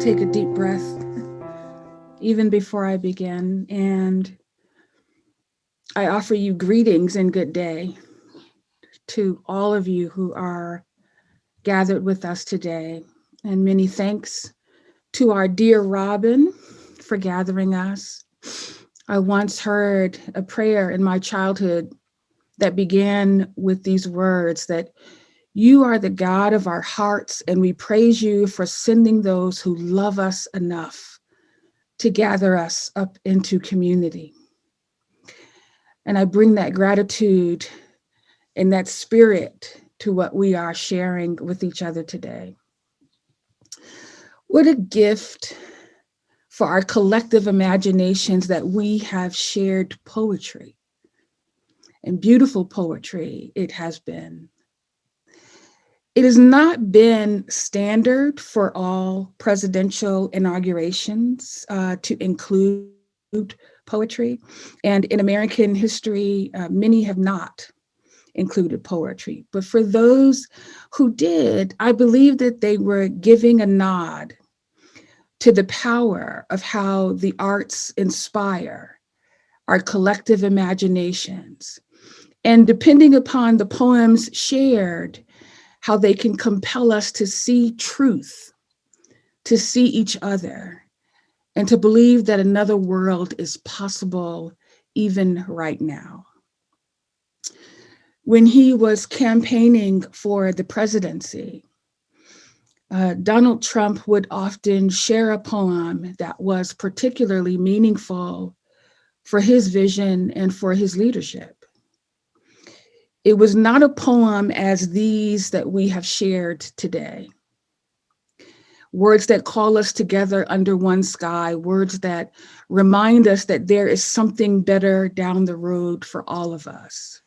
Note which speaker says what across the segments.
Speaker 1: take a deep breath even before I begin. And I offer you greetings and good day to all of you who are gathered with us today. And many thanks to our dear Robin for gathering us. I once heard a prayer in my childhood that began with these words that you are the God of our hearts, and we praise you for sending those who love us enough to gather us up into community. And I bring that gratitude and that spirit to what we are sharing with each other today. What a gift for our collective imaginations that we have shared poetry and beautiful poetry it has been. It has not been standard for all presidential inaugurations uh, to include poetry. And in American history, uh, many have not included poetry. But for those who did, I believe that they were giving a nod to the power of how the arts inspire our collective imaginations. And depending upon the poems shared, how they can compel us to see truth, to see each other, and to believe that another world is possible even right now. When he was campaigning for the presidency, uh, Donald Trump would often share a poem that was particularly meaningful for his vision and for his leadership. It was not a poem as these that we have shared today. Words that call us together under one sky, words that remind us that there is something better down the road for all of us.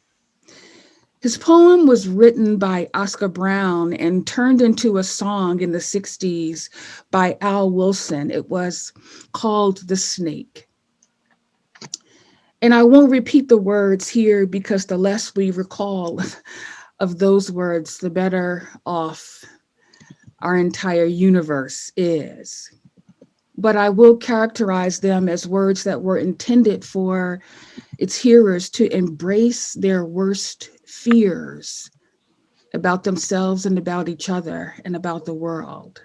Speaker 1: His poem was written by Oscar Brown and turned into a song in the 60s by Al Wilson. It was called The Snake. And I won't repeat the words here because the less we recall of those words, the better off our entire universe is. But I will characterize them as words that were intended for its hearers to embrace their worst fears about themselves and about each other and about the world.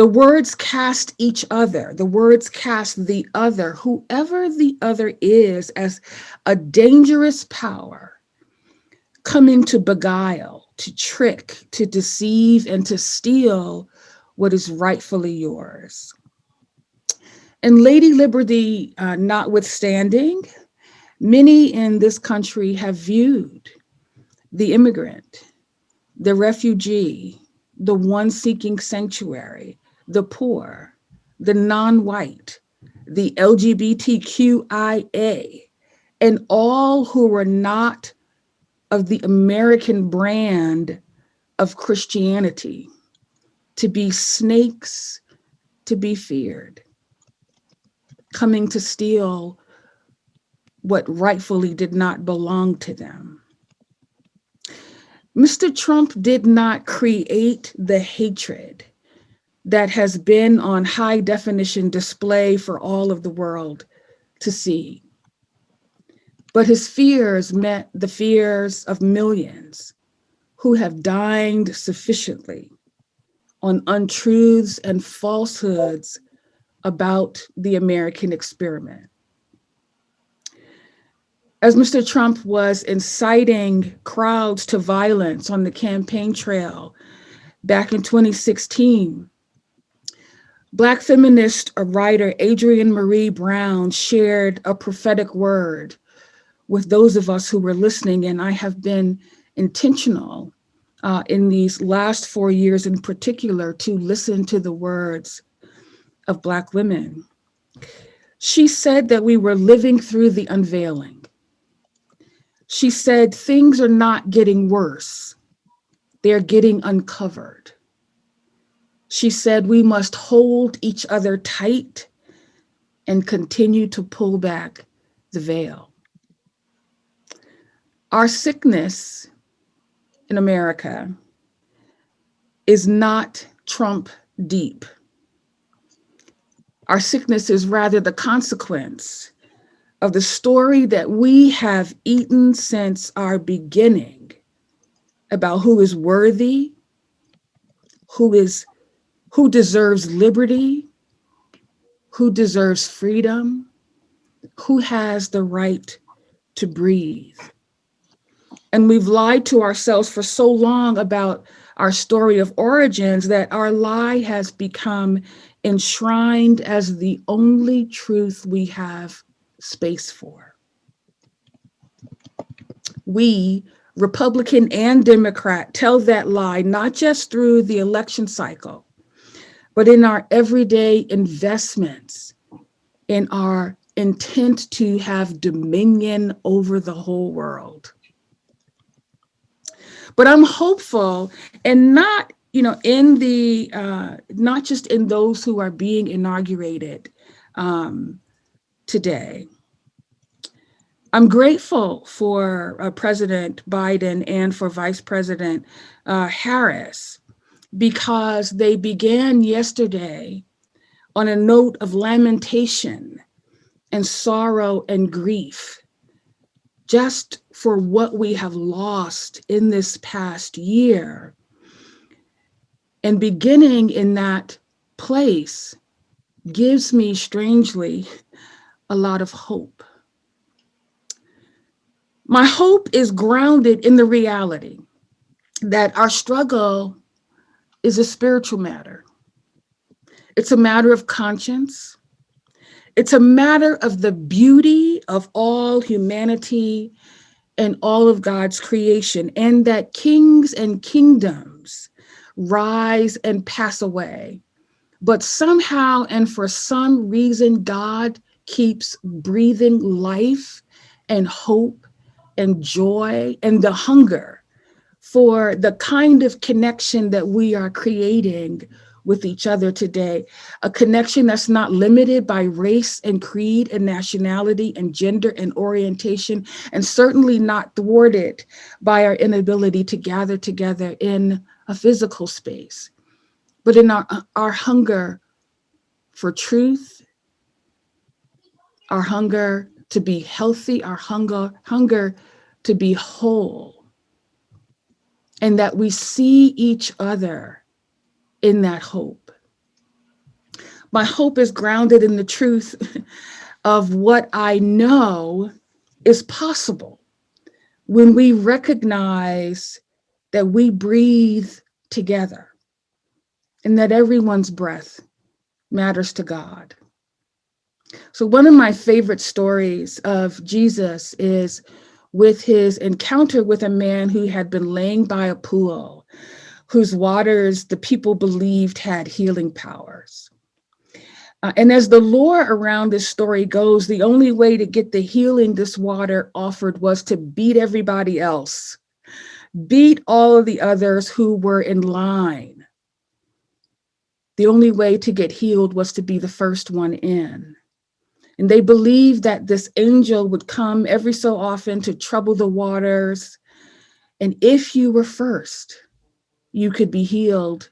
Speaker 1: The words cast each other, the words cast the other, whoever the other is, as a dangerous power coming to beguile, to trick, to deceive, and to steal what is rightfully yours. And Lady Liberty uh, notwithstanding, many in this country have viewed the immigrant, the refugee, the one seeking sanctuary, the poor, the non-white, the LGBTQIA, and all who were not of the American brand of Christianity to be snakes to be feared, coming to steal what rightfully did not belong to them. Mr. Trump did not create the hatred that has been on high definition display for all of the world to see. But his fears met the fears of millions who have dined sufficiently on untruths and falsehoods about the American experiment. As Mr. Trump was inciting crowds to violence on the campaign trail back in 2016, Black feminist writer Adrienne Maree Brown shared a prophetic word with those of us who were listening, and I have been intentional uh, in these last four years in particular to listen to the words of Black women. She said that we were living through the unveiling. She said things are not getting worse, they're getting uncovered. She said we must hold each other tight and continue to pull back the veil. Our sickness in America is not trump deep. Our sickness is rather the consequence of the story that we have eaten since our beginning about who is worthy, who is who deserves liberty, who deserves freedom, who has the right to breathe. And we've lied to ourselves for so long about our story of origins that our lie has become enshrined as the only truth we have space for. We, Republican and Democrat, tell that lie not just through the election cycle, but in our everyday investments, in our intent to have dominion over the whole world. But I'm hopeful and not, you know, in the, uh, not just in those who are being inaugurated um, today. I'm grateful for uh, President Biden and for Vice President uh, Harris because they began yesterday on a note of lamentation and sorrow and grief just for what we have lost in this past year. And beginning in that place gives me strangely a lot of hope. My hope is grounded in the reality that our struggle is a spiritual matter. It's a matter of conscience. It's a matter of the beauty of all humanity and all of God's creation, and that kings and kingdoms rise and pass away. But somehow and for some reason, God keeps breathing life and hope and joy and the hunger for the kind of connection that we are creating with each other today, a connection that's not limited by race and creed and nationality and gender and orientation, and certainly not thwarted by our inability to gather together in a physical space, but in our, our hunger for truth, our hunger to be healthy, our hunger, hunger to be whole, and that we see each other in that hope. My hope is grounded in the truth of what I know is possible when we recognize that we breathe together and that everyone's breath matters to God. So one of my favorite stories of Jesus is with his encounter with a man who had been laying by a pool whose waters the people believed had healing powers. Uh, and as the lore around this story goes, the only way to get the healing this water offered was to beat everybody else, beat all of the others who were in line. The only way to get healed was to be the first one in. And they believed that this angel would come every so often to trouble the waters. And if you were first, you could be healed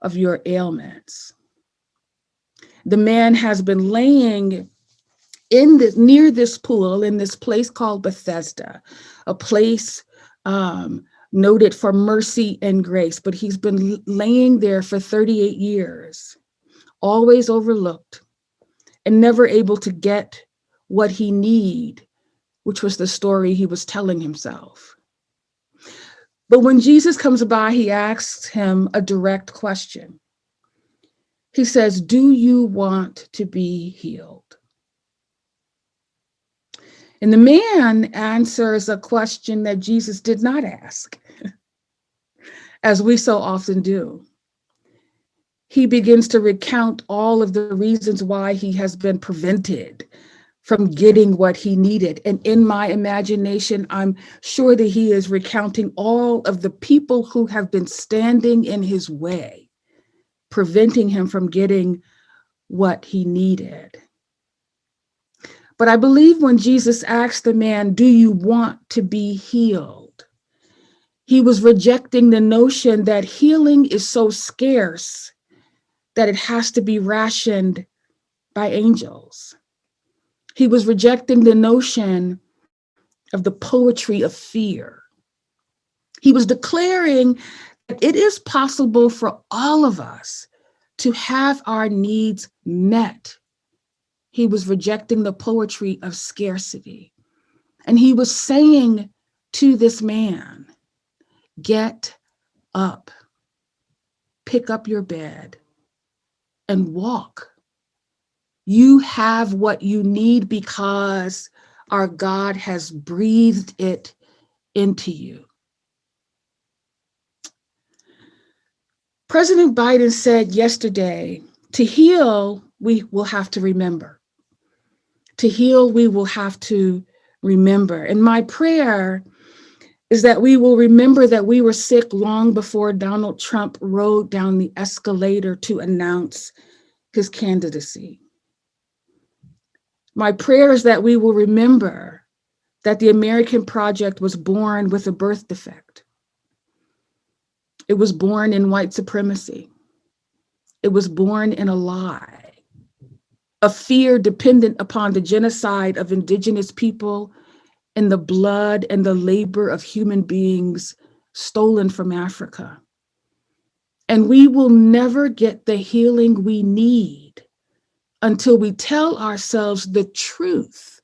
Speaker 1: of your ailments. The man has been laying in this near this pool in this place called Bethesda, a place um, noted for mercy and grace, but he's been laying there for 38 years, always overlooked and never able to get what he need, which was the story he was telling himself. But when Jesus comes by, he asks him a direct question. He says, do you want to be healed? And the man answers a question that Jesus did not ask, as we so often do. He begins to recount all of the reasons why he has been prevented from getting what he needed. And in my imagination, I'm sure that he is recounting all of the people who have been standing in his way, preventing him from getting what he needed. But I believe when Jesus asked the man, do you want to be healed? He was rejecting the notion that healing is so scarce that it has to be rationed by angels. He was rejecting the notion of the poetry of fear. He was declaring that it is possible for all of us to have our needs met. He was rejecting the poetry of scarcity. And he was saying to this man, get up, pick up your bed and walk. You have what you need because our God has breathed it into you. President Biden said yesterday, to heal, we will have to remember. To heal, we will have to remember. And my prayer is that we will remember that we were sick long before Donald Trump rode down the escalator to announce his candidacy. My prayer is that we will remember that the American project was born with a birth defect. It was born in white supremacy. It was born in a lie, a fear dependent upon the genocide of indigenous people and the blood and the labor of human beings stolen from Africa. And we will never get the healing we need until we tell ourselves the truth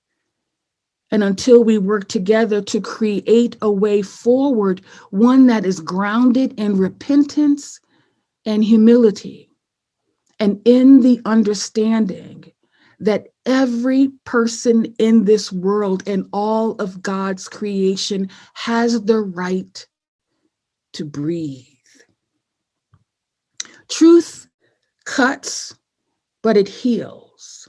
Speaker 1: and until we work together to create a way forward, one that is grounded in repentance and humility and in the understanding that every person in this world and all of God's creation has the right to breathe. Truth cuts, but it heals.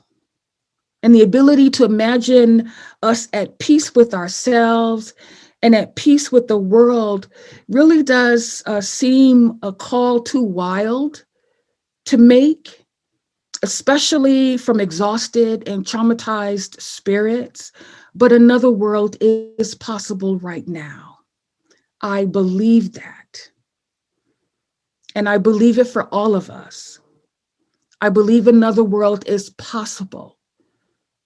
Speaker 1: And the ability to imagine us at peace with ourselves and at peace with the world really does uh, seem a call too wild to make especially from exhausted and traumatized spirits, but another world is possible right now. I believe that. And I believe it for all of us. I believe another world is possible.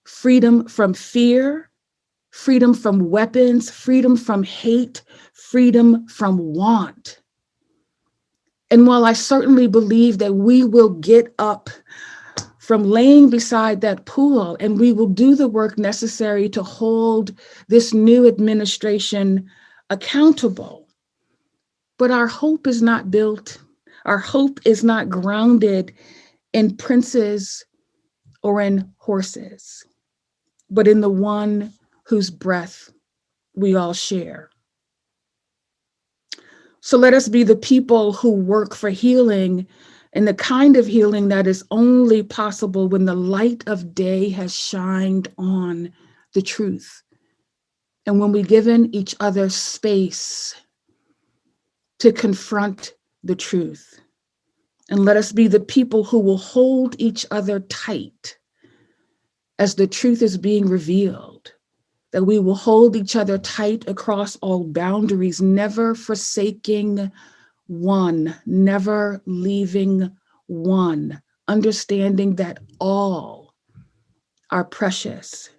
Speaker 1: Freedom from fear, freedom from weapons, freedom from hate, freedom from want. And while I certainly believe that we will get up from laying beside that pool, and we will do the work necessary to hold this new administration accountable. But our hope is not built, our hope is not grounded in princes or in horses, but in the one whose breath we all share. So let us be the people who work for healing and the kind of healing that is only possible when the light of day has shined on the truth. And when we've given each other space to confront the truth. And let us be the people who will hold each other tight as the truth is being revealed, that we will hold each other tight across all boundaries, never forsaking one, never leaving one, understanding that all are precious.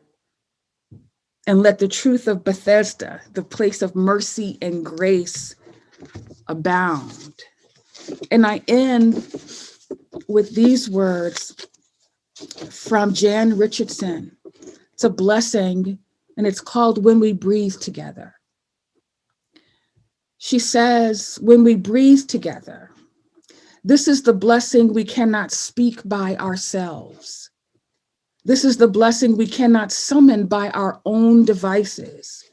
Speaker 1: And let the truth of Bethesda, the place of mercy and grace, abound. And I end with these words from Jan Richardson. It's a blessing, and it's called When We Breathe Together. She says, when we breathe together, this is the blessing we cannot speak by ourselves. This is the blessing we cannot summon by our own devices,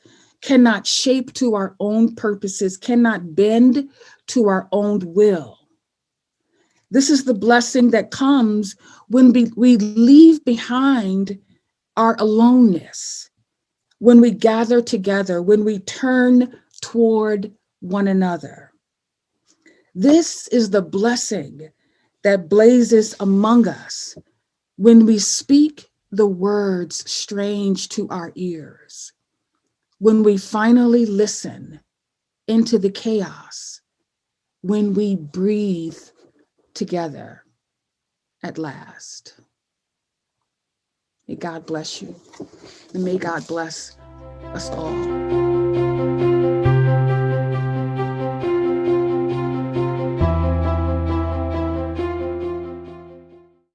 Speaker 1: cannot shape to our own purposes, cannot bend to our own will. This is the blessing that comes when we, leave behind our aloneness, when we gather together, when we turn toward one another. This is the blessing that blazes among us when we speak the words strange to our ears, when we finally listen into the chaos, when we breathe together. at last. May God bless you, and may God bless us all.